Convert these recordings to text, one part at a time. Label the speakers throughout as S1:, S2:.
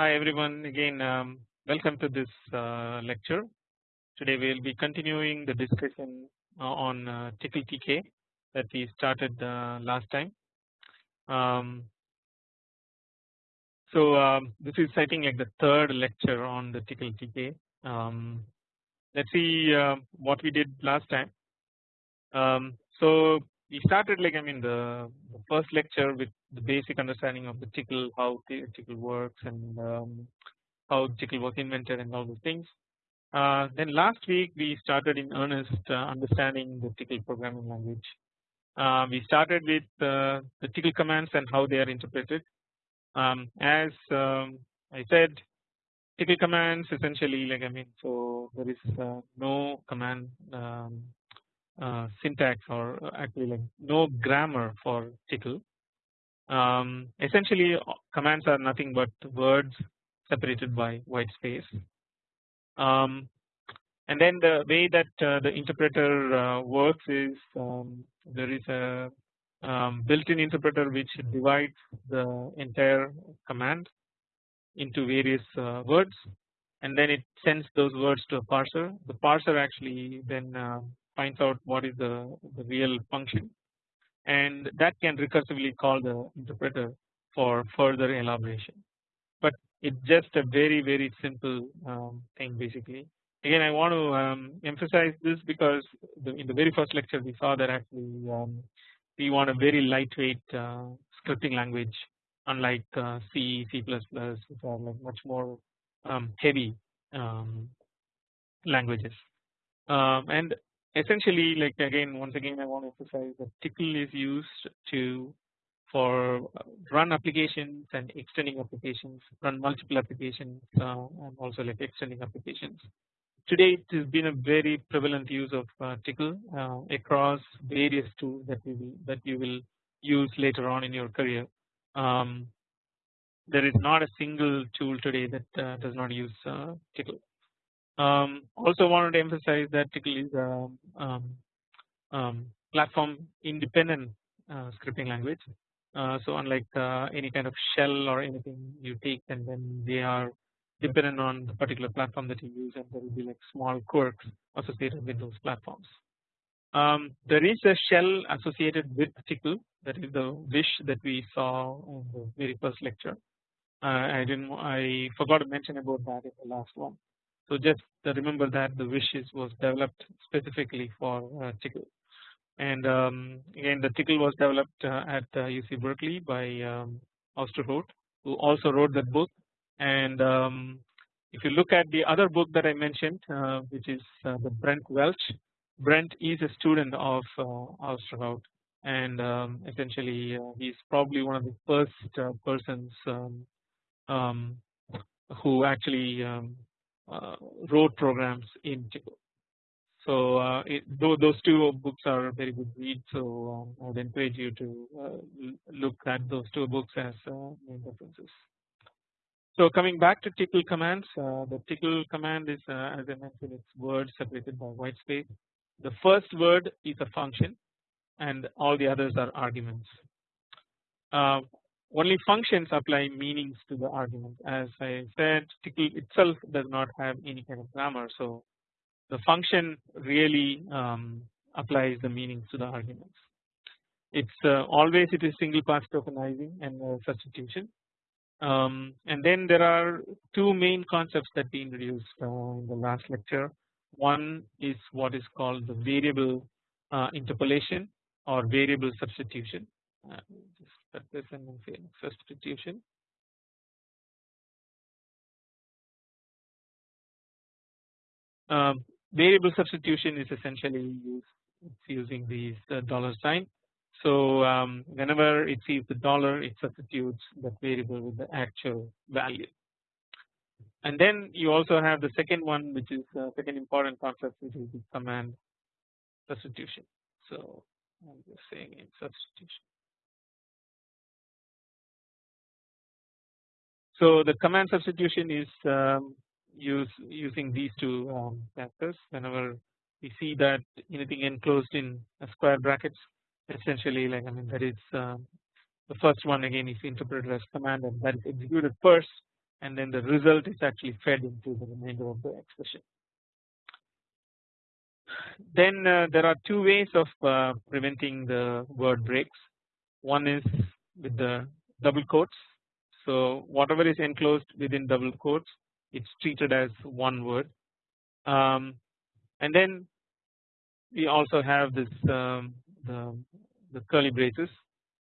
S1: Hi everyone again um, welcome to this uh, lecture. Today we will be continuing the discussion uh, on uh, TK that we started uh, last time. Um, so um, this is I think like the third lecture on the tickle TK. Um, let's see uh, what we did last time. Um, so we started like I mean the, the, first lecture with the basic understanding of the tickle how tickle works and um, how tickle was invented and all those things. Uh, then last week we started in earnest uh, understanding the tickle programming language. Uh, we started with uh, the tickle commands and how they are interpreted. Um, as um, I said, tickle commands essentially like I mean so there is uh, no command um, syntax or actually like no grammar for Tcl. Um, essentially commands are nothing but words separated by white space. Um, and then the way that uh, the interpreter uh, works is um, there is a um, built-in interpreter which divides the entire command into various uh, words and then it sends those words to a parser. The parser actually then uh, finds out what is the, the real function. And that can recursively call the interpreter for further elaboration. But it's just a very very simple um, thing basically. Again I want to um, emphasize this because the, in the very first lecture we saw that actually um, we want a very lightweight uh, scripting language unlike uh, C, C++ which are like much more um, heavy um, languages. Um, and essentially like again once again I want to emphasize that tickle is used to for run applications and extending applications, run multiple applications uh, and also like extending applications. Today it has been a very prevalent use of uh, Tcl uh, across various tools that we will, that you will use later on in your career. Um, there is not a single tool today that uh, does not use uh, Tcl. Um, also wanted to emphasize that Tcl is a um, um, platform independent uh, scripting language uh, so unlike uh, any kind of shell or anything you take and then they are dependent on the particular platform that you use and there will be like small quirks associated with those platforms. Um, there is a shell associated with Tcl that is the wish that we saw in the very first lecture. Uh, I didn't I forgot to mention about that in the last one. So just remember that the wishes was developed specifically for uh, Tcl and um, again the Tcl was developed uh, at UC uh, Berkeley by um, who also wrote that book. And um, if you look at the other book that I mentioned uh, which is the Brent Welch Brent is a student of Ousterhout and um, essentially uh, he's probably one of the first uh, persons um, um, who actually uh, wrote programs in Tcl. So uh, it, those two books are very good reads. So um, I would encourage you to uh, look at those two books as uh, main references. So coming back to tickle commands, uh, the tickle command is uh, as I mentioned it's words separated by white space. The first word is a function and all the others are arguments. Only functions apply meanings to the argument as I said Tcl itself does not have any kind of grammar so the function really um, applies the meanings to the arguments. It's uh, always it is single pass tokenizing and uh, substitution. Um, and then there are two main concepts that we introduced uh, in the last lecture. One is what is called the variable uh, interpolation or variable substitution. Just put this and say substitution. Um, variable substitution is essentially using these uh, dollar sign. So um, whenever it sees the dollar it substitutes that variable with the actual value. And then you also have the second one which is uh, second important concept which is the command substitution. So I'm just saying in substitution. So the command substitution is um, use using these two um, factors whenever we see that anything enclosed in square brackets essentially like I mean that is um, the first one again is interpreted as command and that is executed first and then the result is actually fed into the remainder of the expression. Then uh, there are two ways of uh, preventing the word breaks. One is with the double quotes. So whatever is enclosed within double quotes, it's treated as one word. Um, and then we also have this um, the, the curly braces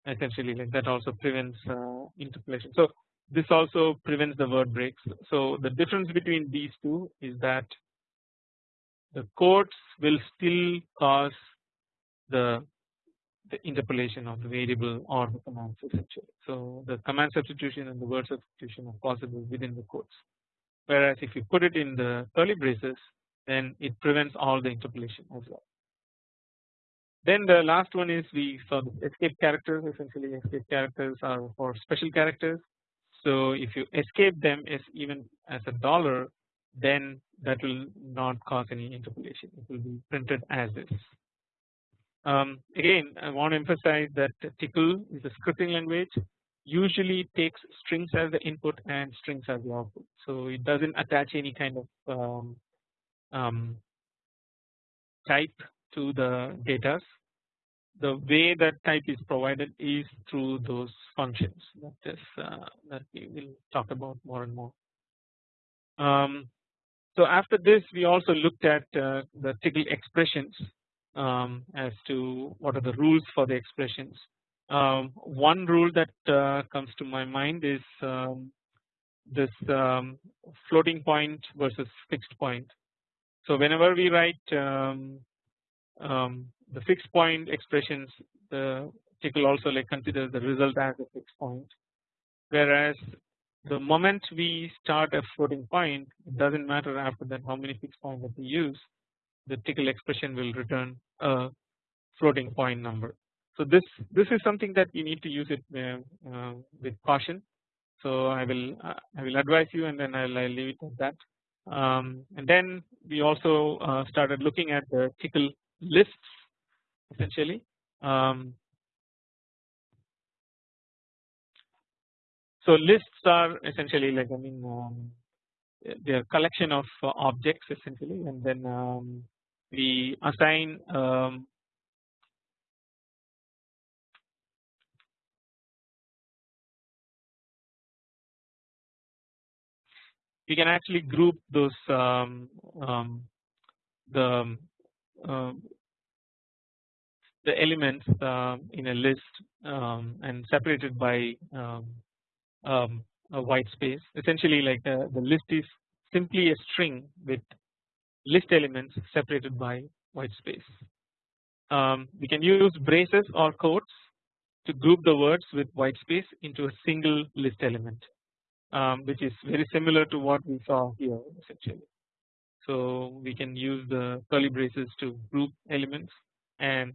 S1: essentially like that also prevents uh, interpolation. So this also prevents the word breaks. So the difference between these two is that the quotes will still cause the the interpolation of the variable or the command essentially. So the command substitution and the word substitution are possible within the quotes. Whereas if you put it in the curly braces, then it prevents all the interpolation as well. Then the last one is we saw the escape characters. Essentially, escape characters are for special characters. So if you escape them as even as a dollar, then that will not cause any interpolation. It will be printed as is. Um, again, I want to emphasize that Tcl is a scripting language. Usually takes strings as the input and strings as the output. So it doesn't attach any kind of um, um, type to the data. The way that type is provided is through those functions that is uh, that we will talk about more and more. Um, so after this we also looked at uh, the Tcl expressions um, as to what are the rules for the expressions. Um, one rule that uh, comes to my mind is um, this um, floating point versus fixed point. So whenever we write um, um, the fixed point expressions, the Tcl also like considers the result as a fixed point, whereas the moment we start a floating point it does not matter after that how many fixed points that we use the tickle expression will return a floating point number. So this this is something that you need to use it uh, uh, with caution. So I will uh, I will advise you and then I'll, I'll leave it at that. Um, and then we also uh, started looking at the tickle lists essentially. Um, so lists are essentially like I mean um, they are collection of uh, objects essentially and then um, we assign um, we can actually group those um, um, the um, the elements uh, in a list um, and separated by um, a white space. Essentially like the, the list is simply a string with list elements separated by white space. Um, we can use braces or quotes to group the words with white space into a single list element um, which is very similar to what we saw here essentially. So we can use the curly braces to group elements and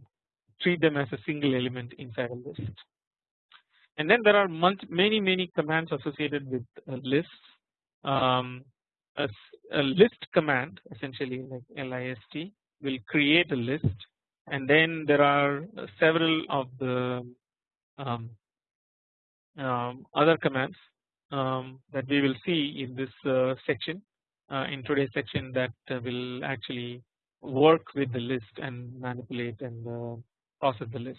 S1: treat them as a single element inside a list. And then there are many many commands associated with lists. Um, a, a list command essentially like list will create a list and then there are several of the um, um, other commands um, that we will see in this uh, section uh, in today's section that uh, will actually work with the list and manipulate and uh, process the list.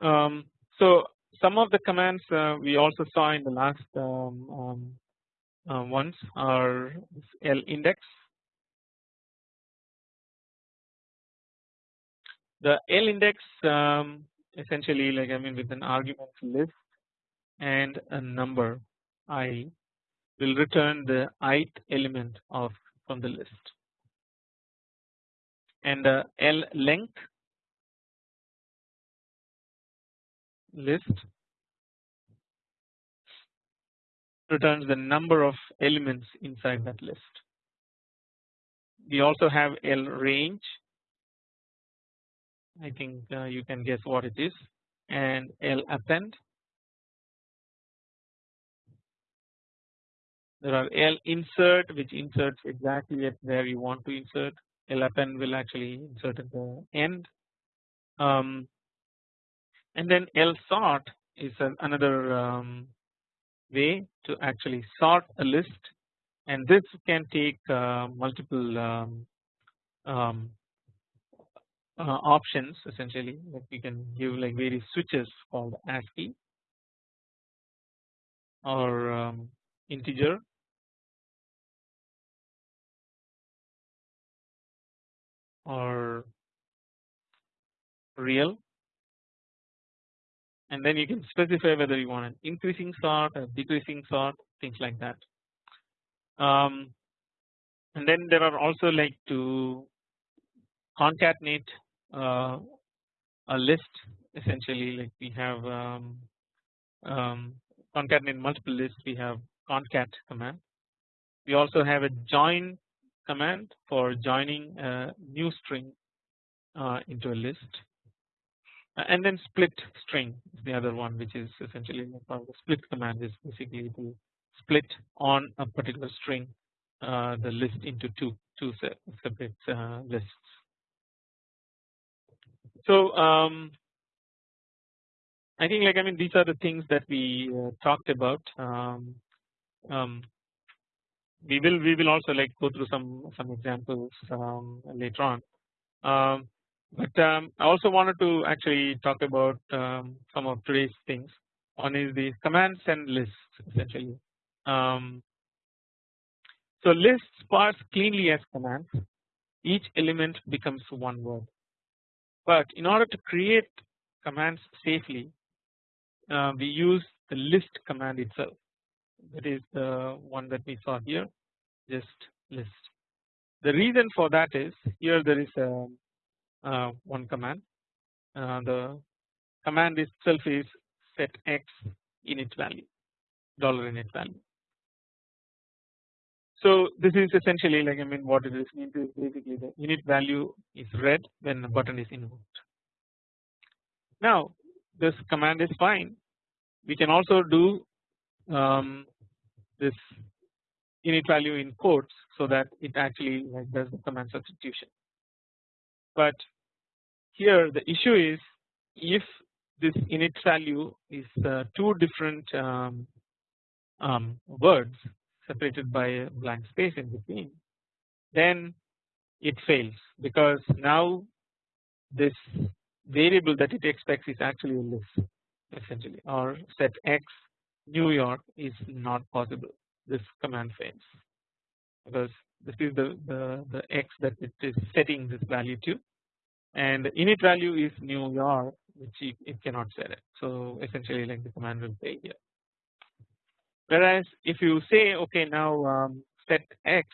S1: Um, so some of the commands uh, we also saw in the last um, um, uh, ones are L index. The L index um, essentially like I mean with an argument list and a number i will return the ith element of from the list and the L length list returns the number of elements inside that list. We also have L range. I think uh, you can guess what it is. And L append. There are L insert which inserts exactly at where you want to insert. L append will actually insert at the end. Um, and then L sort is an, another um, way to actually sort a list. And this can take uh, multiple um, um, uh, options essentially. Like we can give like various switches called ASCII or um, integer. Or real and then you can specify whether you want an increasing sort or decreasing sort things like that. Um, and then there are also like to concatenate uh, a list essentially like we have um, um, concatenate multiple lists. We have concat command. We also have a join command for joining a new string uh, into a list and then split string is the other one which is essentially the split command is basically to split on a particular string uh, the list into two two separate uh, lists. So um, I think like I mean these are the things that we uh, talked about. Um, um, we will we will also like go through some some examples um, later on. But um, I also wanted to actually talk about um, some of today's things. One is the commands and lists essentially. Um, so lists parse cleanly as commands. Each element becomes one word. But in order to create commands safely, uh, we use the list command itself. That is the one that we saw here, just list. The reason for that is here there is a one command. Uh, the command itself is set x init value, dollar init value. So this is essentially like I mean what it is means is basically the init value is read when the button is invoked. Now this command is fine. We can also do um, this init value in quotes so that it actually like does the command substitution. But here the issue is if this init value is uh, two different um, um, words separated by a blank space in between then it fails. Because now this variable that it expects is actually a list essentially or set x New York is not possible. This command fails. Because this is the, the, the x that it is setting this value to and init value is New York which it, cannot set it so essentially like the command will fail here Whereas if you say okay now um, set x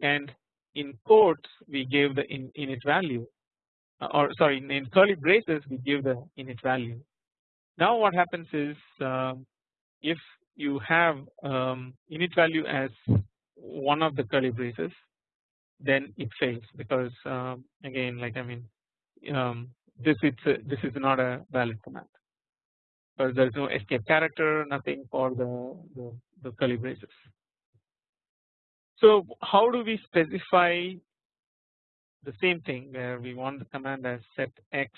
S1: and in quotes we give the in, init value uh, or sorry in, in, curly braces we give the init value. Now what happens is um, if you have um, init value as one of the curly braces then it fails because um, again like I mean um, this it's a, this is not a valid command because there is no escape character nothing for the, the, the curly braces. So how do we specify the same thing where we want the command as set x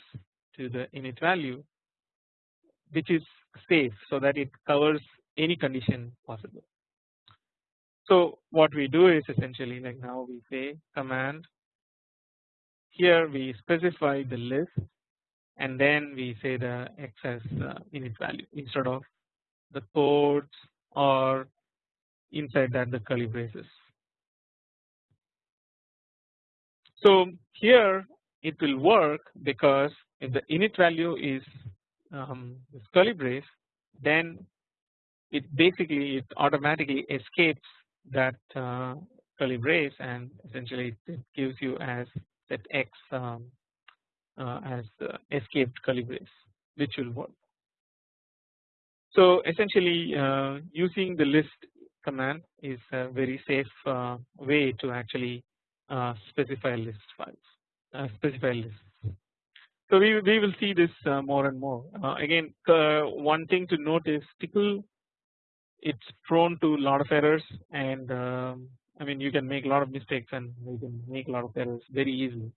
S1: to the init value which is safe so that it covers any condition possible. So what we do is essentially like now we say command here we specify the list and then we say the as uh, init value instead of the codes or inside that the curly braces. So here it will work because if the init value is um, this curly brace then it basically it automatically escapes that uh, curly brace and essentially it gives you as that x um, uh, as escaped curly brace which will work. So essentially uh, using the list command is a very safe uh, way to actually specify list files specify lists. So we, we will see this more and more again one thing to note is Tcl it's prone to a lot of errors and um, I mean you can make a lot of mistakes and you can make a lot of errors very easily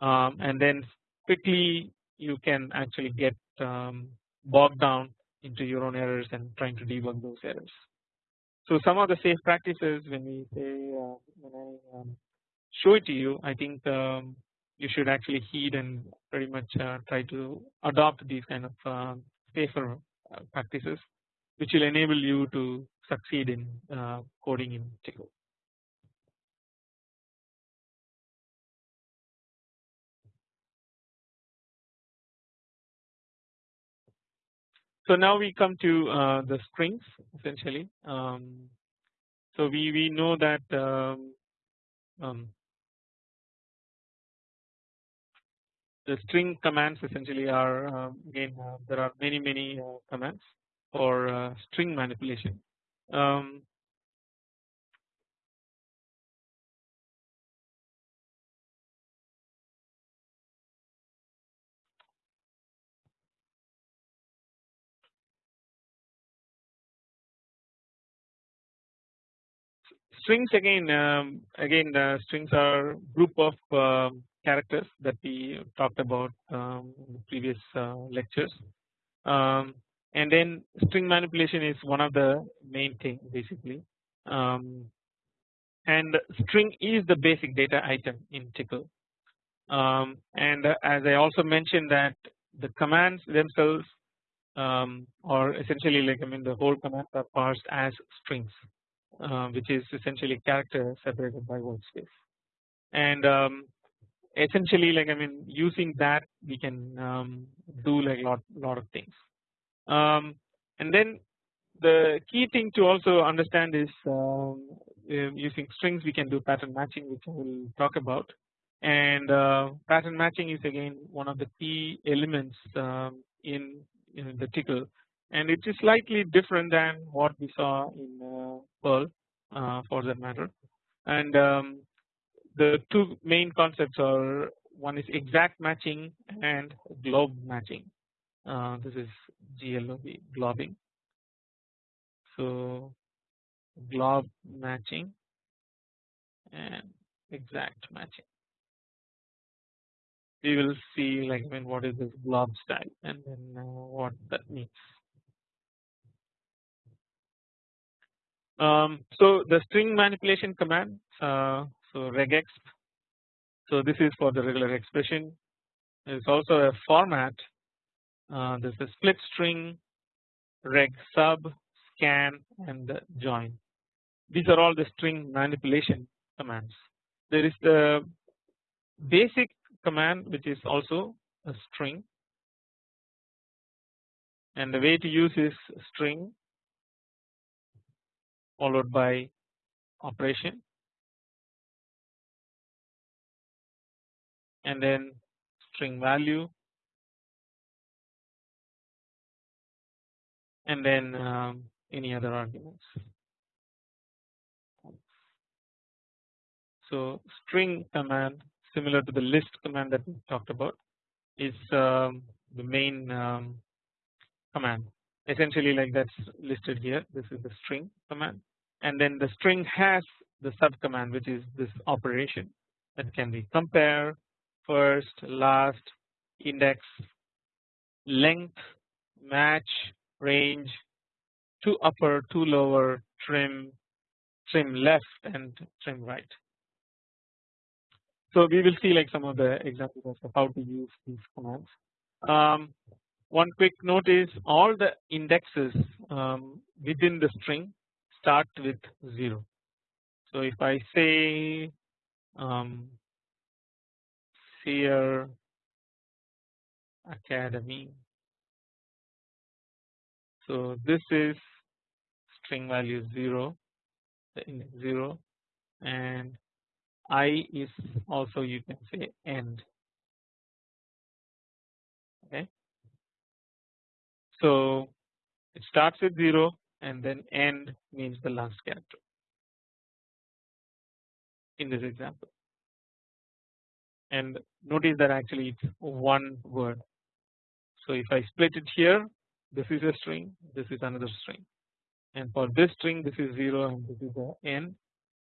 S1: um, and then quickly you can actually get um, bogged down into your own errors and trying to debug those errors. So some of the safe practices when we say uh, when I um, show it to you I think um, you should actually heed and pretty much uh, try to adopt these kind of uh, safer practices which will enable you to succeed in uh, coding in Tcl. So now we come to uh, the strings essentially. Um, so we we know that um, um, the string commands essentially are uh, again uh, there are many many uh, commands for uh, string manipulation. Um, strings again um, again strings are group of um, characters that we talked about um, in previous uh, lectures um, and then string manipulation is one of the main thing basically. Um, and string is the basic data item in tickle um, and as I also mentioned that the commands themselves um, are essentially like I mean the whole commands are parsed as strings uh, which is essentially character separated by white space and um, essentially like I mean using that we can um, do like lot lot of things um, and then the key thing to also understand is um, using strings we can do pattern matching which I will talk about. And uh, pattern matching is again one of the key elements um, in, in the tickle. And it is slightly different than what we saw in uh, Perl uh, for that matter. And um, the two main concepts are one is exact matching and glob matching this is GLOB globbing. So glob matching and exact matching. We will see like mean what is this glob style and then uh, what that means. Um, so the string manipulation command uh, so regex. So this is for the regular expression. Is also a format uh, there is a split string reg sub scan and join. These are all the string manipulation commands. There is the basic command which is also a string. And the way to use is string followed by operation. And then string value and then um, any other arguments. So string command similar to the list command that we talked about is um, the main um, command essentially like that's listed here this is the string command and then the string has the sub command which is this operation that can be compare first last index length match range to upper to lower trim trim left and trim right so we will see like some of the examples of how to use these commands um, one quick note is all the indexes um, within the string start with 0. So if I say um, Seer Academy, so this is string value 0, the index 0, and I is also you can say end. Okay. So it starts with 0 and then end means the last character in this example and notice that actually it's one word. So if I split it here this is a string this is another string. And for this string this is 0 and this is the end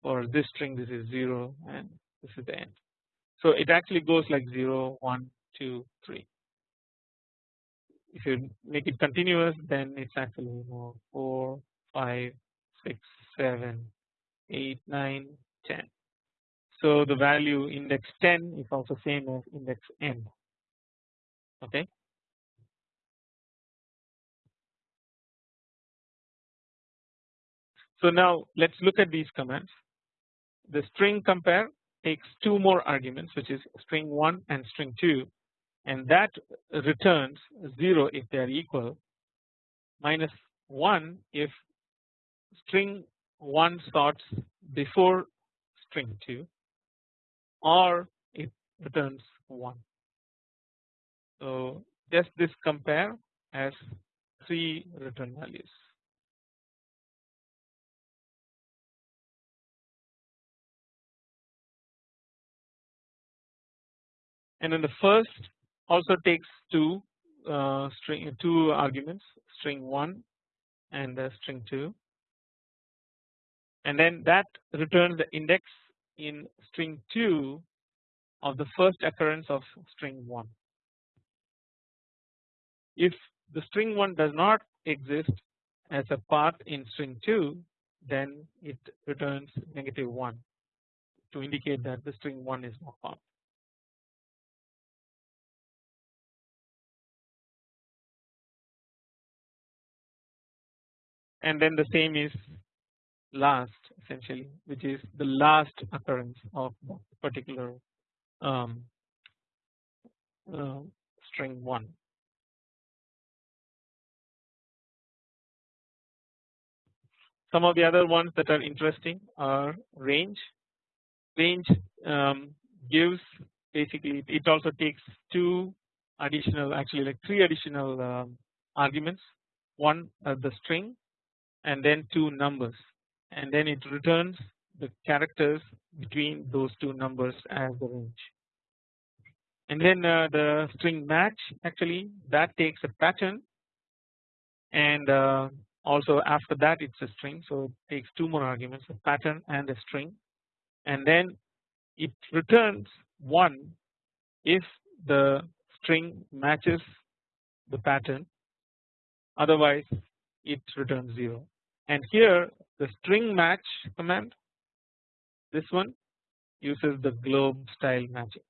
S1: for this string this is 0 and this is the end. So it actually goes like 0 1 2 3 if you make it continuous then it's actually more know 4 5 6 7 8 9 10 so the value index 10 is also same as index n. Okay so now let's look at these commands the string compare takes two more arguments which is string 1 and string 2 and that returns 0 if they are equal minus 1 if string 1 starts before string 2 or it returns 1. So just this compare has three return values. And then the first also takes two uh, string two arguments string 1 and uh, string 2 and then that returns the index in string 2 of the first occurrence of string 1. If the string 1 does not exist as a part in string 2 then it returns negative 1 to indicate that the string 1 is not found. And then the same is last essentially which is the last occurrence of particular um, uh, string 1. Some of the other ones that are interesting are range. Range um, gives basically it also takes two additional actually like three additional um, arguments one uh, the string and then two numbers. And then it returns the characters between those two numbers as the range. And then uh, the string match actually that takes a pattern. And uh, also after that it's a string so it takes two more arguments a pattern and a string. And then it returns 1 if the string matches the pattern. Otherwise it returns 0 and here the string match command this one uses the globe style matching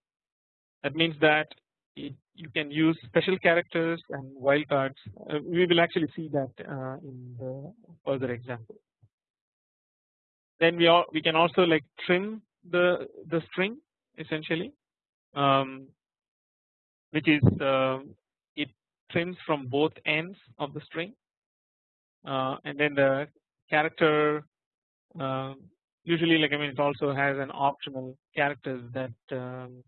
S1: that means that it, you can use special characters and wildcards uh, we will actually see that uh, in the further example. Then we all, we can also like trim the the string essentially um, which is uh, it trims from both ends of the string and then the character uh, usually like I mean it also has an optional characters that um,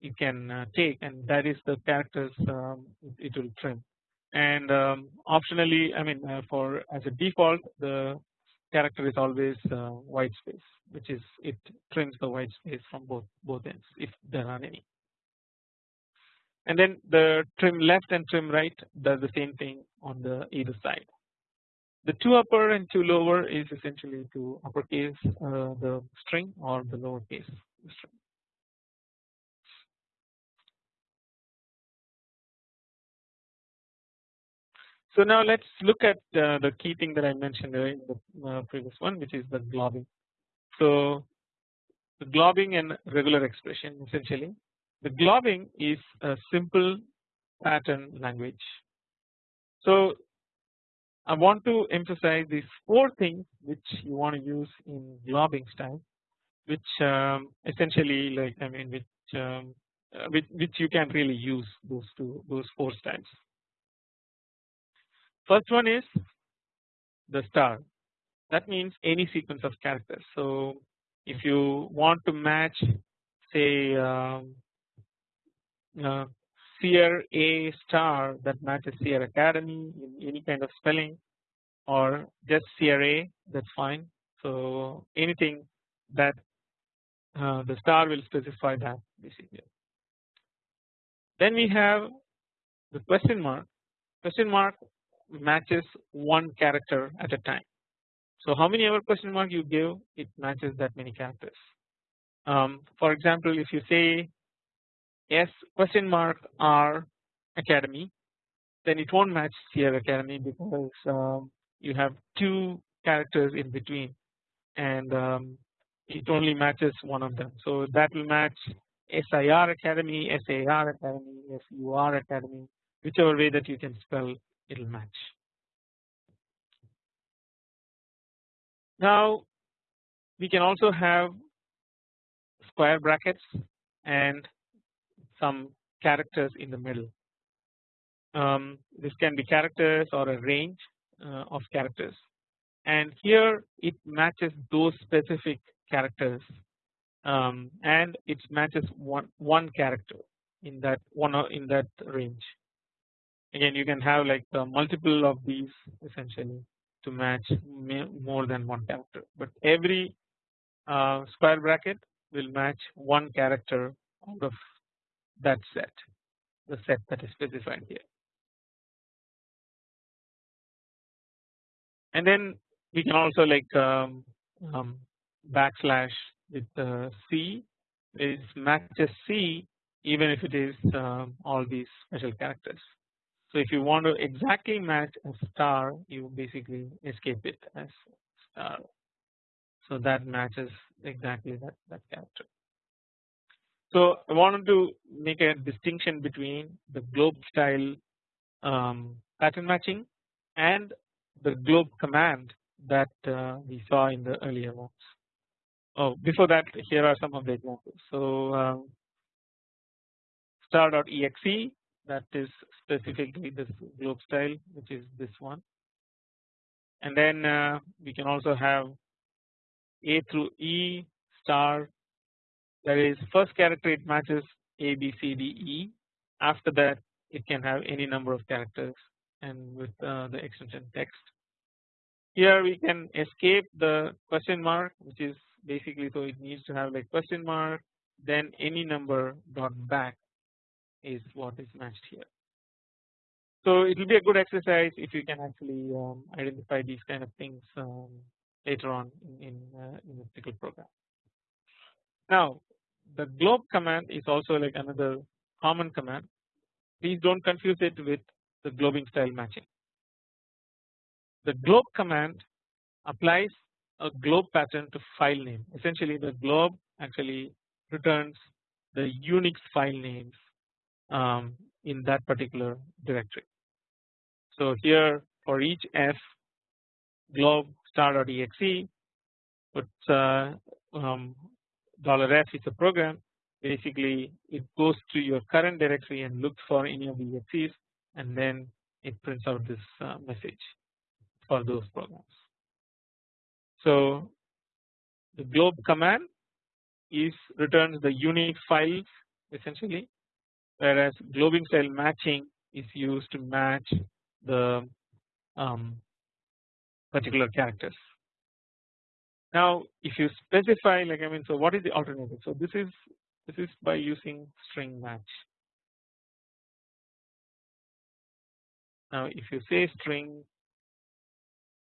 S1: you can uh, take and that is the characters um, it will trim. And um, optionally I mean uh, for as a default the character is always uh, white space which is it trims the white space from both both ends if there are any. And then the trim left and trim right does the same thing on the either side the two upper and two lower is essentially to uppercase uh, the string or the lowercase string. So now let's look at uh, the key thing that I mentioned in the uh, previous one which is the globbing. So the globbing and regular expression essentially the globbing is a simple pattern language. So I want to emphasize these four things which you want to use in globbing style which um, essentially like I mean which um, uh, which, which you can really use those two those four styles. First one is the star that means any sequence of characters. So if you want to match say um, uh, Seer A star that matches Seer Academy in any kind of spelling or just Seer A that is fine. So anything that uh, the star will specify that basically. Then we have the question mark. Question mark matches one character at a time. So how many ever question mark you give it matches that many characters. Um, for example if you say S question mark R Academy then it won't match Sierra Academy because um, you have two characters in between and um, it only matches one of them. So that will match SIR Academy, SAR Academy, SUR Academy, whichever way that you can spell it will match. Now we can also have square brackets and some characters in the middle. Um, this can be characters or a range uh, of characters and here it matches those specific characters um, and it matches one one character in that one in that range. Again, you can have like multiple of these essentially to match more than one character, but every uh, square bracket will match one character out of that set, the set that is specified here. And then we can also like um, um, backslash with uh, C is matches C even if it is um, all these special characters. So if you want to exactly match a star you basically escape it as star. So that matches exactly that, that character. So I wanted to make a distinction between the globe style um, pattern matching and the globe command that uh, we saw in the earlier ones. Oh, before that, here are some of the examples. So um, star.exe that is specifically this globe style, which is this one, and then uh, we can also have A through E star. That is first character it matches A B C D E. After that, it can have any number of characters and with uh, the extension text here we can escape the question mark which is basically so it needs to have like question mark then any number dot back is what is matched here. So it will be a good exercise if you can actually um, identify these kind of things um, later on in in, uh, in a particular program. Now the globe command is also like another common command. Please don't confuse it with the globing style matching. The globe command applies a globe pattern to file name essentially the globe actually returns the Unix file names um, in that particular directory. So here for each f globe star.exe puts uh, um, dollar $f is a program basically it goes to your current directory and looks for any of the exes and then it prints out this uh, message for those programs. So the globe command is returns the unique files essentially whereas globing style matching is used to match the um, particular characters. Now if you specify like I mean so what is the alternative so this is this is by using string match. Now if you say string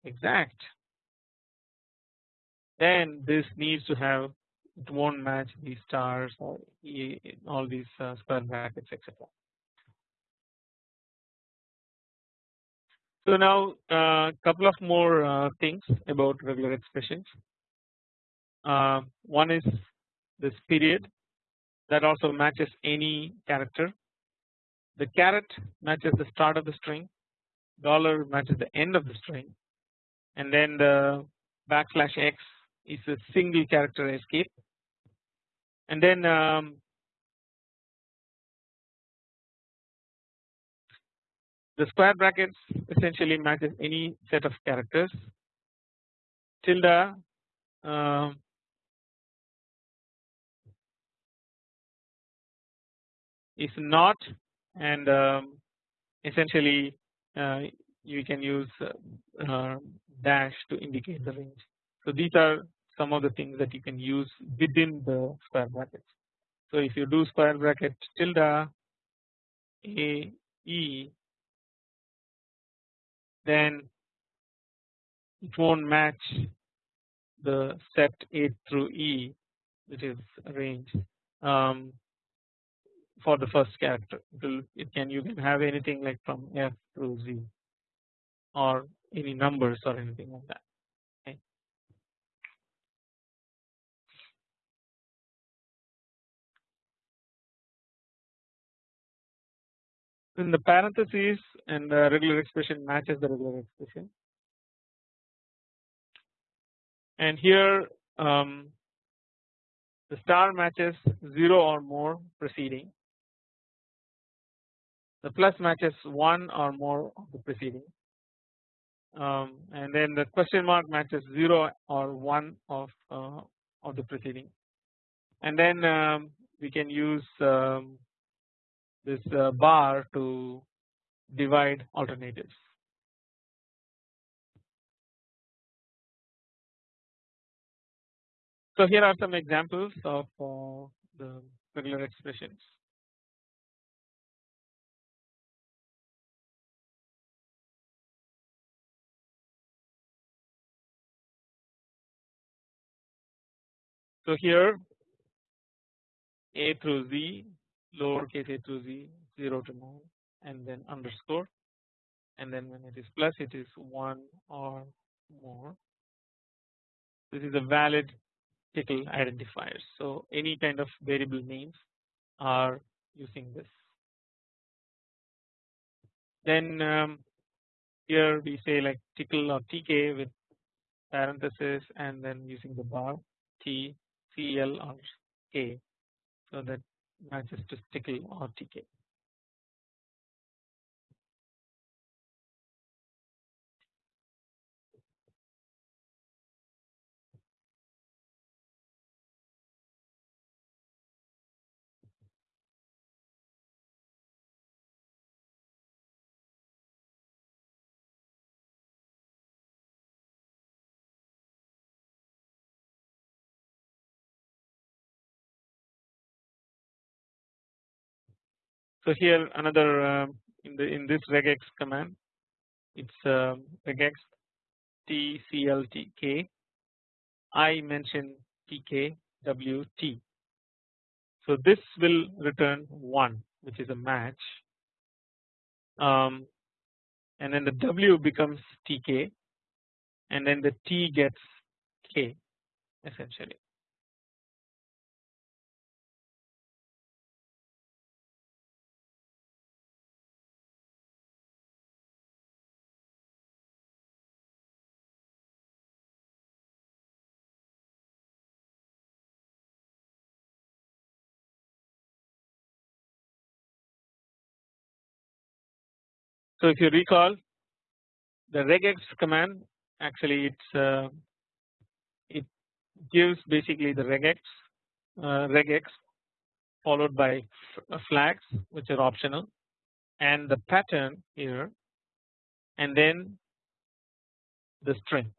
S1: exact then this needs to have it won't match these stars or all these uh, square brackets etc. So now a uh, couple of more uh, things about regular expressions. Uh, one is this period that also matches any character. The caret matches the start of the string, dollar matches the end of the string, and then the backslash x is a single character escape and then um, the square brackets essentially matches any set of characters tilde uh, is not and um, essentially uh, you can use uh, uh, dash to indicate the range. So these are some of the things that you can use within the square brackets. So if you do square bracket tilde a e then it won't match the set A through E which is range. Um, for the first character it, can you can have anything like from F through Z or any numbers or anything like that In the parentheses and the regular expression matches the regular expression. And here um, the star matches 0 or more preceding. The plus matches 1 or more of the preceding. Um, and then the question mark matches 0 or 1 of uh, of the preceding. And then um, we can use um, this uh, bar to divide alternatives. So here are some examples of uh, the regular expressions. So here a through z lowercase a to z 0 to 9 and then underscore and then when it is plus it is 1 or more. This is a valid tickle identifier. So any kind of variable names are using this. Then um, here we say like tickle or tk with parenthesis and then using the bar t cl or k so that matches to tickle or tk. So here another uh, in the in this regex command it's uh, regex tcltk I mention tkwt. So this will return 1 which is a match um, and then the w becomes tk and then the t gets k essentially. So if you recall the regex command actually it's uh, it gives basically the regex uh, regex followed by flags which are optional and the pattern here and then the string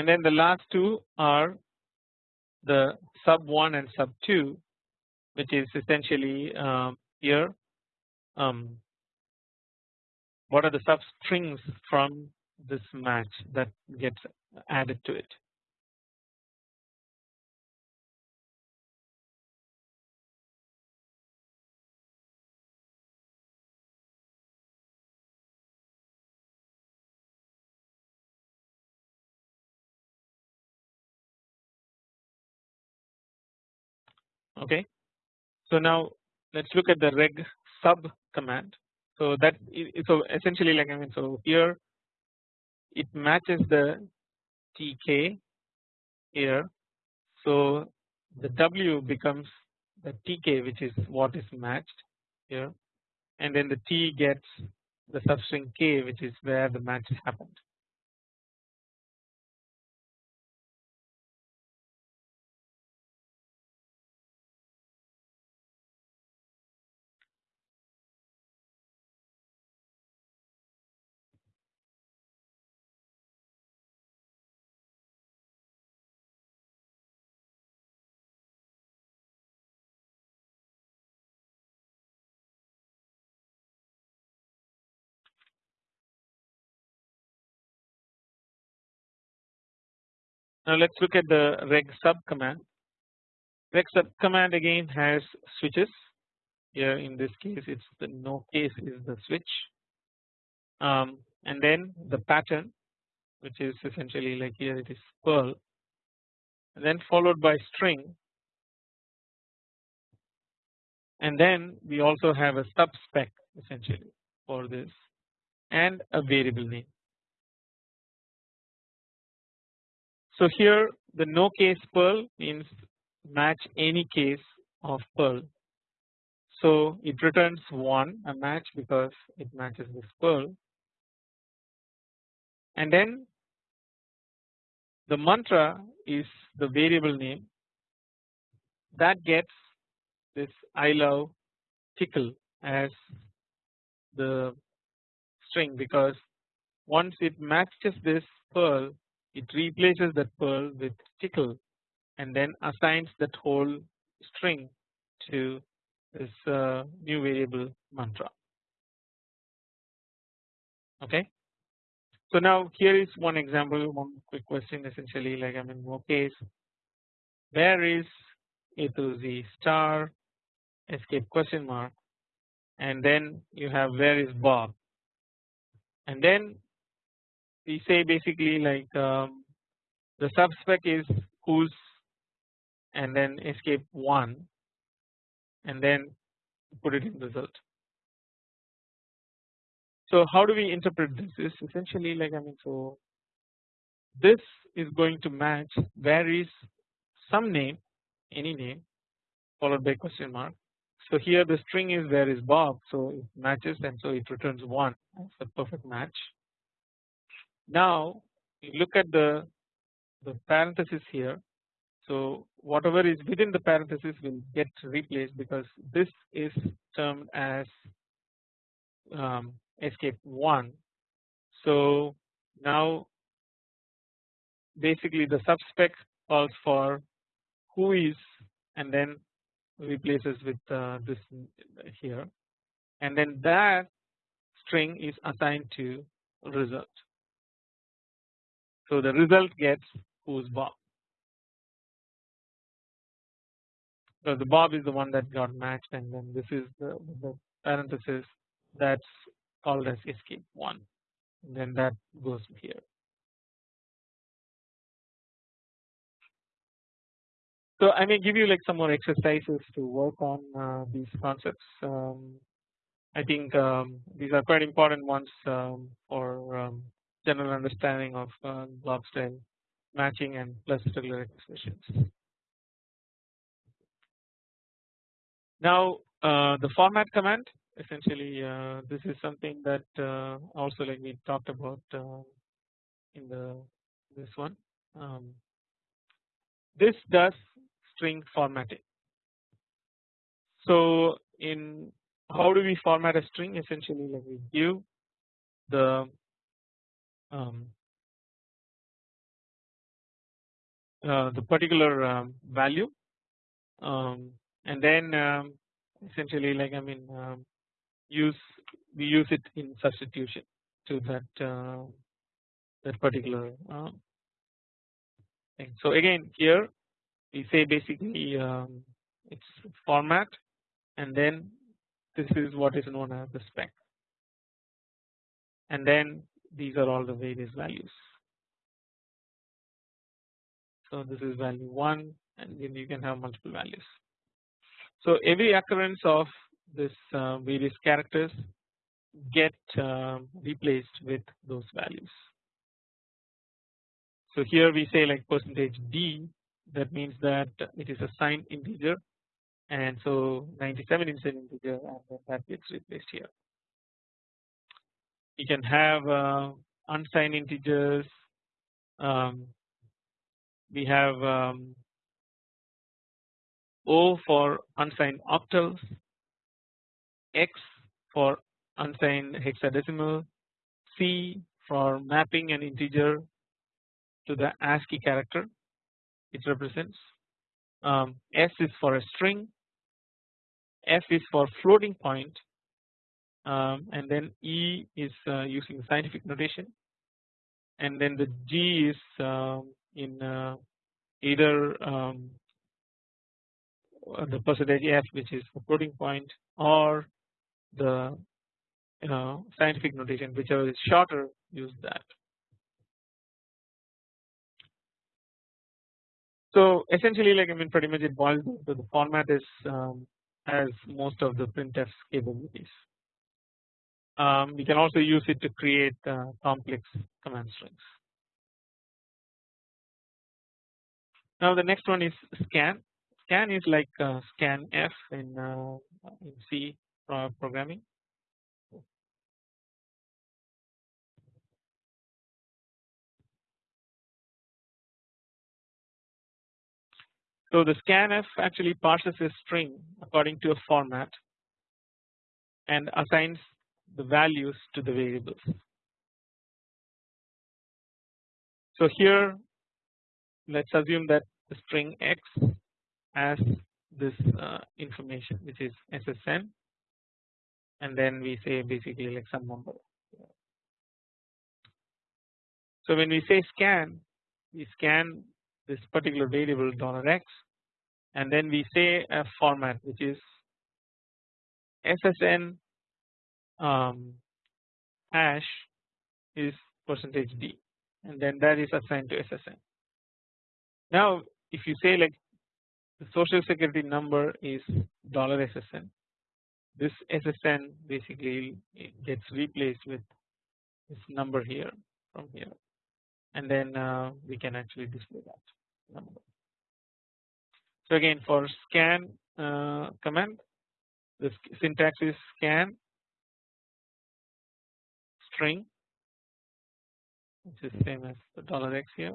S1: and then the last two are the sub 1 and sub 2 which is essentially um, here um, what are the sub strings from this match that gets added to it. Okay. So now let's look at the reg sub command. So that so essentially like I mean so here it matches the tk here. So the w becomes the tk which is what is matched here and then the t gets the substring k which is where the match happened. Now let's look at the reg sub command. Reg sub command again has switches. Here in this case, it's the no case is the switch, um, and then the pattern, which is essentially like here it is Perl, and then followed by string, and then we also have a sub spec essentially for this and a variable name. So here the no case Perl means match any case of Perl. So it returns 1 a match because it matches this Perl and then the mantra is the variable name that gets this I love tickle as the string because once it matches this Perl it replaces that Perl with tickle and then assigns that whole string to this uh, new variable mantra. Okay. So now here is one example one quick question essentially like I mean more case where is A to Z star? Escape question mark. And then you have where is Bob? And then we say basically like um, the subspec is who's and then escape 1 and then put it in result. So how do we interpret this is essentially like I mean so this is going to match where is some name any name followed by question mark. So here the string is where is Bob so it matches and so it returns 1 as a perfect match. Now you look at the the parenthesis here so whatever is within the parenthesis will get replaced because this is termed as um, escape 1. So now basically the subspec calls for who is and then replaces with uh, this here and then that string is assigned to result. So the result gets who's Bob. So the Bob is the one that got matched and then this is the, the parenthesis that's called as escape 1 and then that goes here. So I may give you like some more exercises to work on uh, these concepts. Um, I think um, these are quite important ones um, for um, general understanding of uh, glob style matching and plus regular expressions. Now uh, the format command essentially uh, this is something that uh, also like we talked about uh, in the this one. Um, this does string formatting. So in how do we format a string essentially like we give the um, uh, the particular um, value um, and then um, essentially like I mean um, use we use it in substitution to that uh, that particular thing. So again here we say basically um, it's format and then this is what is known as the spec and then these are all the various values. So this is value 1 and then you can have multiple values. So every occurrence of this uh, various characters get uh, replaced with those values. So here we say like percentage d that means that it is a signed integer and so 97 is an integer and that gets replaced here. You can have uh, unsigned integers um, we have um, O for unsigned octals, X for unsigned hexadecimal, C for mapping an integer to the ASCII character it represents, um, S is for a string, F is for floating point um, and then E is uh, using scientific notation and then the G is um, in uh, either um, the percentage f which is the floating point or the you know scientific notation whichever is shorter use that. So essentially like I mean pretty much it boils down to the format is um, has most of the printf capabilities. Um, we can also use it to create uh, complex command strings. Now the next one is scan. Scan is like uh, scanf in, uh, in C programming. So the scanf actually parses a string according to a format and assigns the values to the variables. So here let's assume that the string x has this uh, information which is SSN and then we say basically like some number. So when we say scan we scan this particular variable dollar $x and then we say a format which is SSN um, hash is percentage %d and then that is assigned to SSN. Now if you say like the social security number is dollar $SSN this SSN basically gets replaced with this number here from here and then uh, we can actually display that number. So again for scan uh, command the syntax is scan string which is mm-hmm. same as the dollar $x here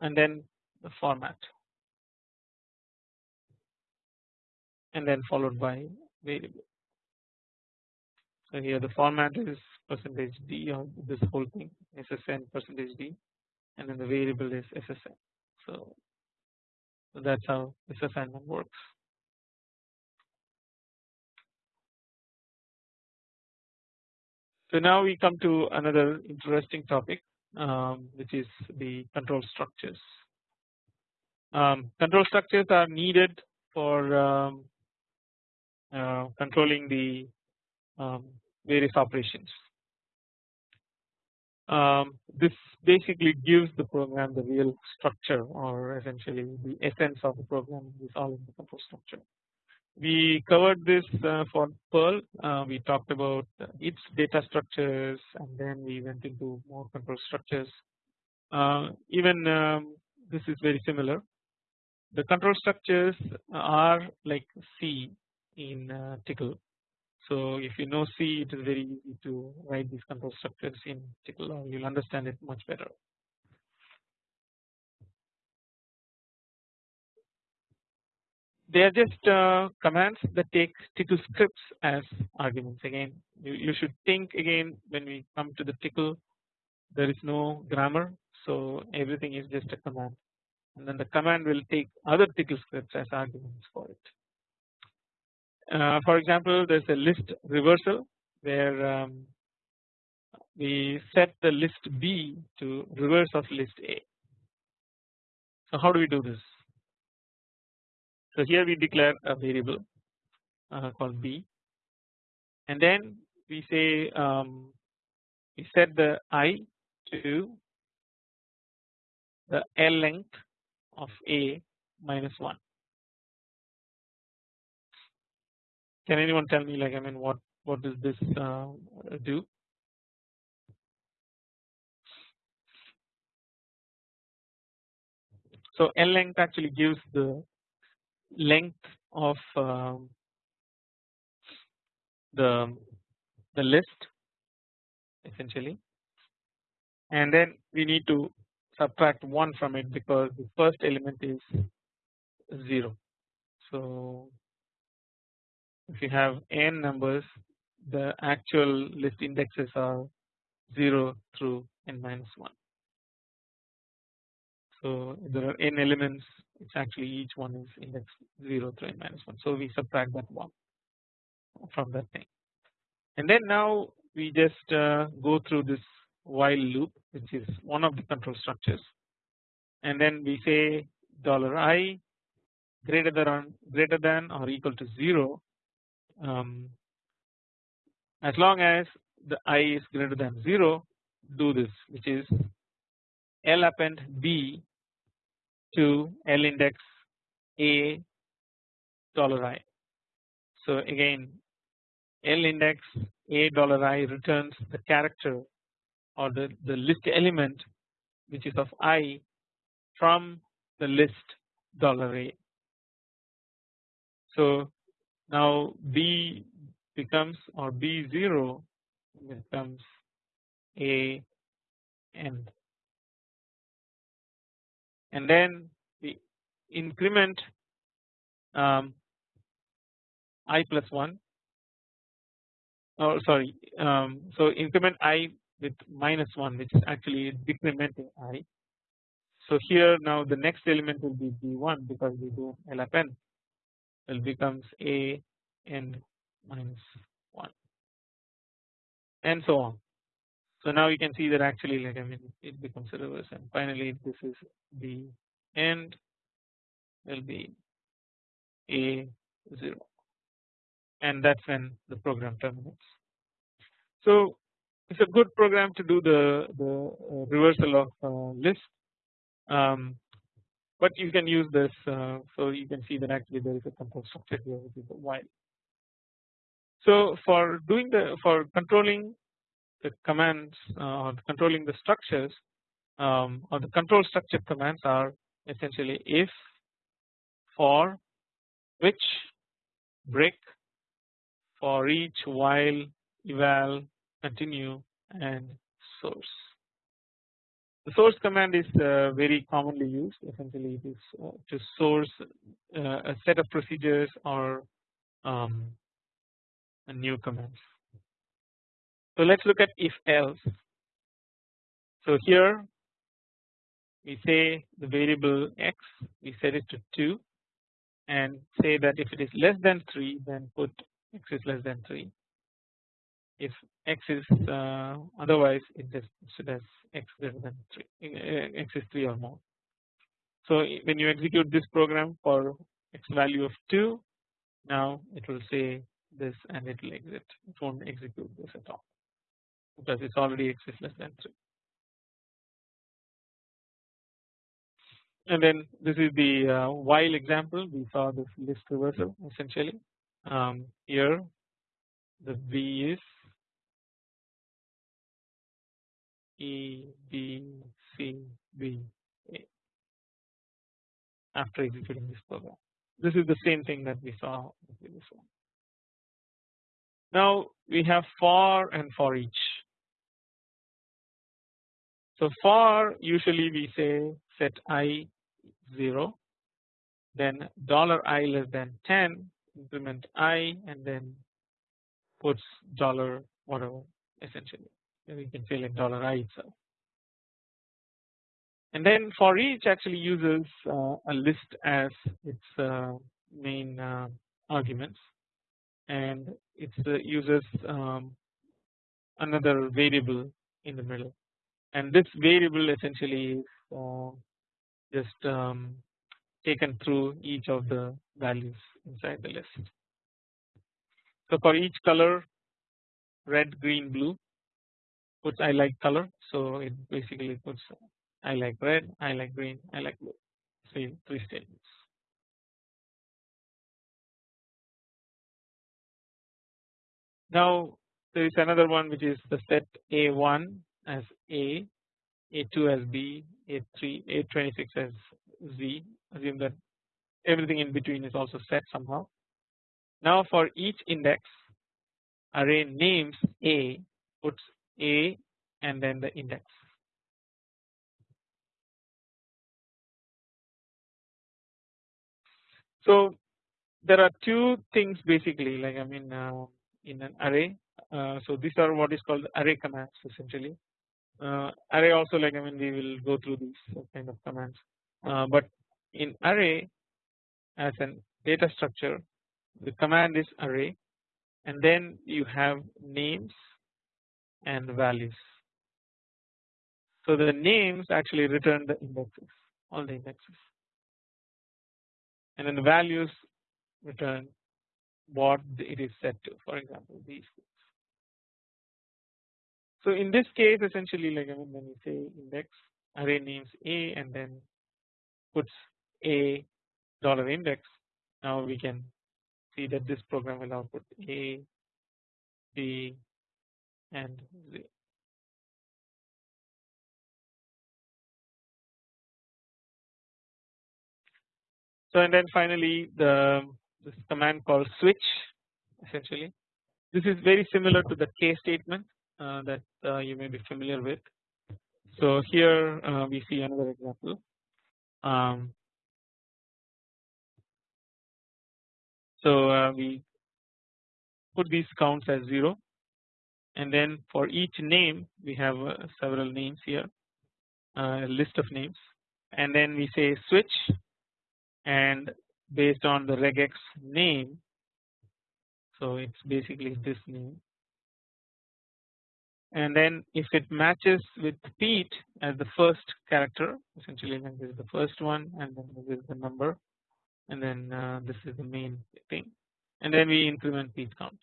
S1: and then the format and then followed mm-hmm. by variable. So here the format is percentage %d or this whole thing SSN percentage %d and then the variable is SSN. So, so that's how this assignment works. So now we come to another interesting topic um, which is the control structures. Um, control structures are needed for um, uh, controlling the um, various operations. Um, this basically gives the program the real structure or essentially the essence of the program is all in the control structure. We covered this uh, for Perl. Uh, we talked about its data structures and then we went into more control structures. Uh, even um, this is very similar. The control structures are like C in uh, Tcl. So if you know C, it is very easy to write these control structures in Tcl, or you'll understand it much better. They are just uh, commands that take Tcl scripts as arguments again you, you should think again when we come to the Tcl there is no grammar so everything is just a command and then the command will take other Tcl scripts as arguments for it. Uh, for example there is a list reversal where um, we set the list B to reverse of list A. So how do we do this? So here we declare a variable uh, called b and then we say um, we set the i to the L length of a minus 1. Can anyone tell me like I mean what what does this uh, do? So L length actually gives the length of um, the the list essentially and then we need to subtract 1 from it because the first element is 0. So if you have n numbers the actual list indexes are 0 through n minus 1. So there are n elements it's actually each one is index 0 3 minus 1 so we subtract that 1 from that thing. And then now we just uh, go through this while loop which is one of the control structures. And then we say dollar i greater than greater than or equal to 0 um, as long as the i is greater than 0 do this which is L append B to L index A dollar i. So again L index A dollar i returns the character or the, the list element which is of i from the list dollar $a. So now B becomes or B0 becomes a end and then we increment um, i plus 1 oh sorry um, so increment i with minus 1 which is actually decrementing i. So here now the next element will be b1 because we do L append will becomes a n minus 1 and so on. So now you can see that actually like I mean it becomes a reverse and finally this is the end will be a 0 and that's when the program terminates. So it's a good program to do the, the uh, reversal of uh, list um, but you can use this uh, so you can see that actually there is a control structure here which is a while. So for doing the for controlling the commands uh, or controlling the structures um, or the control structure commands are essentially if for which break for each while eval continue and source. The source command is uh, very commonly used essentially it is uh, to source uh, a set of procedures or um, new commands. So let us look at if else. So here we say the variable x we set it to 2 and say that if it is less than 3 then put x is less than 3 if x is uh, otherwise it just should has x greater than 3 uh, x is 3 or more. So when you execute this program for x value of 2 now it will say this and it will exit it won't execute this at all because it's already x is less than 3. And then this is the uh, while example we saw this list reversal essentially um, here the V is E B C B A after executing this program. This is the same thing that we saw in the previous one. Now we have for and for each. So for usually we say set i 0 then dollar i less than 10 increment i and then puts dollar whatever essentially. We can say like dollar i itself. And then for each actually uses uh, a list as its uh, main uh, arguments. And it uh, uses um, another variable in the middle and this variable essentially is uh, just um, taken through each of the values inside the list. So for each color red green blue puts I like color so it basically puts I like red I like green I like blue three three statements. Now there is another one which is the set A1 as A, A2 as B, A3, A26 as Z assume that everything in between is also set somehow. Now for each index array names A puts A and then the index. So there are two things basically like I mean uh, in an array. Uh, so these are what is called array commands essentially. Uh, array also like I mean we will go through these kind of commands, uh, but in array as an data structure the command is array and then you have names and values. So the names actually return the indexes all the indexes. And then the values return what it is set to for example these so in this case essentially like I mean when we say index array names a and then puts a dollar index now we can see that this program will output a b and z. So and then finally the this command called switch essentially this is very similar to the case statement that uh, you may be familiar with. So here uh, we see another example. Um, so uh, we put these counts as 0 and then for each name we have uh, several names here uh, a list of names and then we say switch and based on the regex name so it's basically this name and then if it matches with Pete as the first character essentially then this is the first one and then this is the number and then uh, this is the main thing. And then we increment Pete count.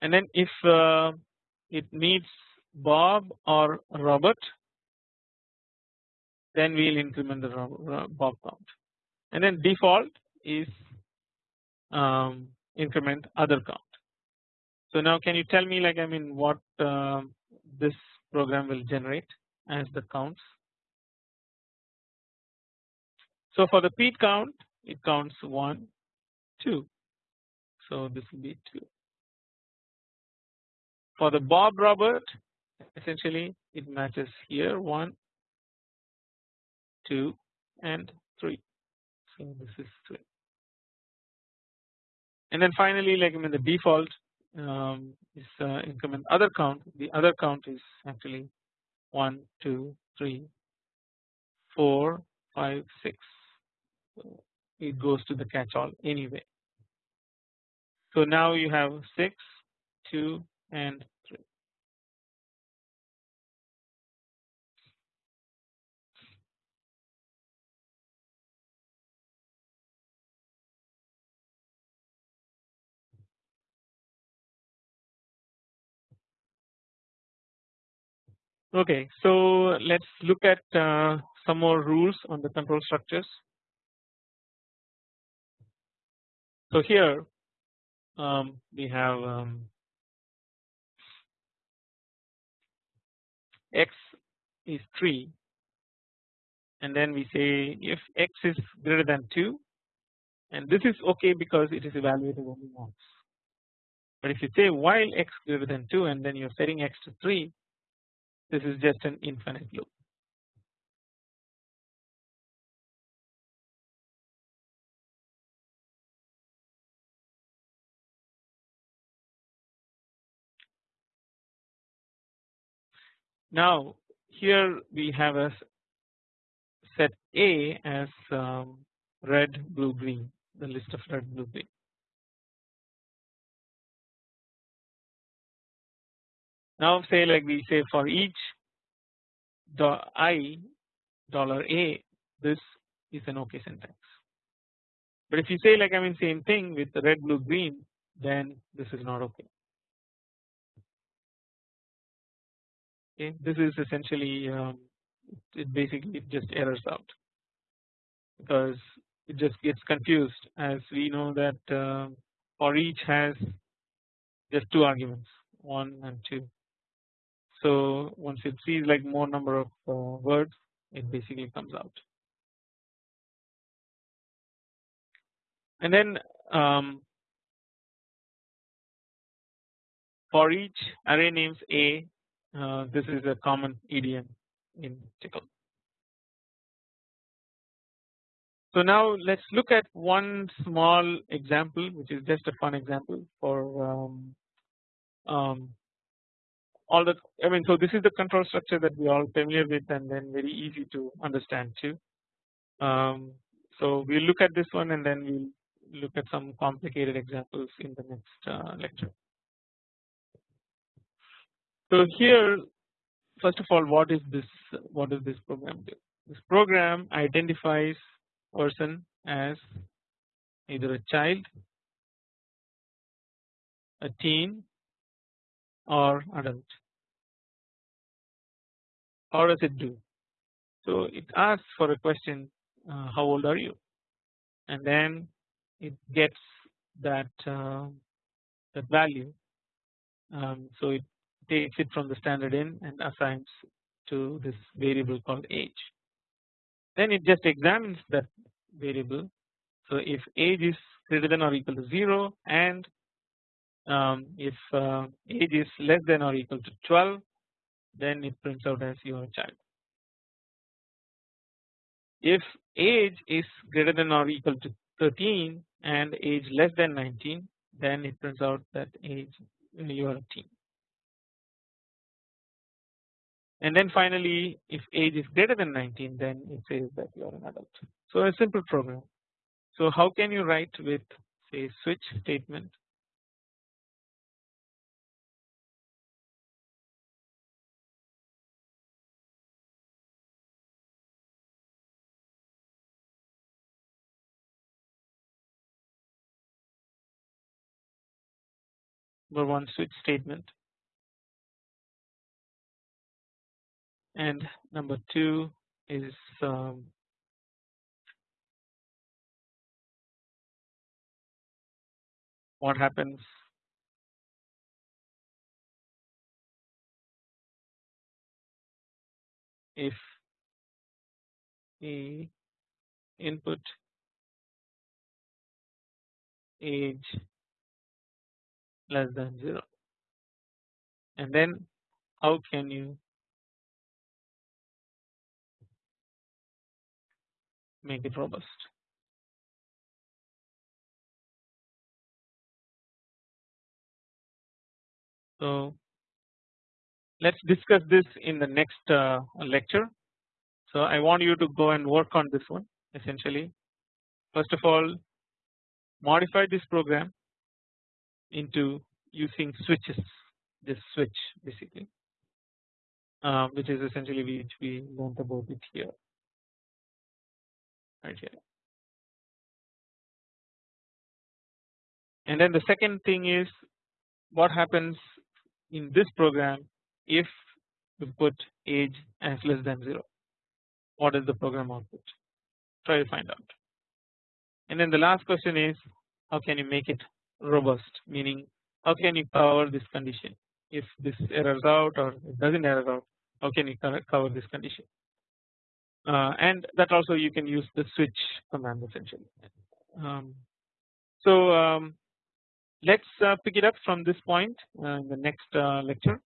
S1: And then if uh, it meets Bob or Robert then we will increment the Bob count. And then default is um, increment other count so now can you tell me like I mean what uh, this program will generate as the counts. So for the Pete count it counts 1 2 so this will be 2. For the Bob Robert essentially it matches here 1 2 and 3 so this is 3 and then finally like I mean the default um, is uh, increment other count the other count is actually 1 2 3 4 5 6 so it goes to the catch all anyway. So now you have 6 2 and Okay, so let's look at uh, some more rules on the control structures. So here um, we have um, x is 3 and then we say if x is greater than 2 and this is okay because it is evaluated only once. But if you say while x greater than 2 and then you are setting x to 3 this is just an infinite loop. Now here we have a set A as um, red blue green the list of red blue green. Now say like we say for each the i dollar a this is an okay syntax. But if you say like I mean same thing with red blue green then this is not okay. Okay, this is essentially um, it basically just errors out because it just gets confused as we know that uh, for each has just two arguments 1 and 2 so once it sees like more number of uh, words it basically comes out. And then um, for each array names A uh, this is a common idiom in Tcl. So now let's look at one small example which is just a fun example for um, um, all the I mean so this is the control structure that we all familiar with and then very easy to understand too. Um, so we'll look at this one and then we'll look at some complicated examples in the next uh, lecture. So here first of all what is this what does this program do? This program identifies person as either a child, a teen or adult. How does it do? So it asks for a question uh, how old are you and then it gets that uh, that value um, so it takes it from the standard in and assigns to this variable called age then it just examines that variable so if age is greater than or equal to 0 and um, if uh, age is less than or equal to 12 then it prints out as your child if age is greater than or equal to 13 and age less than 19 then it prints out that age you are a teen. And then finally if age is greater than 19 then it says that you are an adult. So a simple program. So how can you write with say switch statement number one switch statement. And number two is um, what happens? If a input age less than 0 and then how can you make it robust. So let's discuss this in the next uh, lecture. So I want you to go and work on this one essentially. First of all modify this program into using switches this switch basically uh, which is essentially which we learned about it here. Right here. And then the second thing is what happens in this program if we put age as less than 0 what is the program output? Try to find out. And then the last question is how can you make it robust meaning how can you cover this condition if this errors out or it doesn't error out how can you cover this condition uh, and that also you can use the switch command essentially. Um, so um, let's uh, pick it up from this point uh, in the next uh, lecture.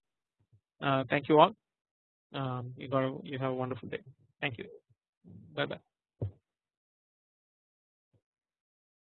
S1: Uh, thank you all. Um, you got a, you have a wonderful day. Thank you. Bye bye.